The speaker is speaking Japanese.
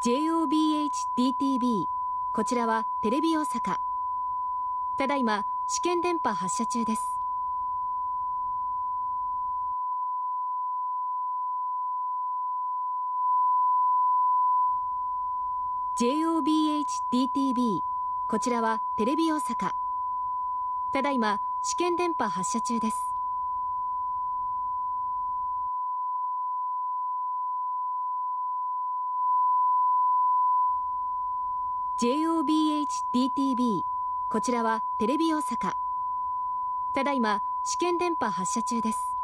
JOBHDTV こちらはテレビ大阪。ただいま試験電波発射中です。JOBHDTV こちらはテレビ大阪。ただいま試験電波発射中です。JOBHDTV こちらはテレビ大阪。ただいま試験電波発射中です。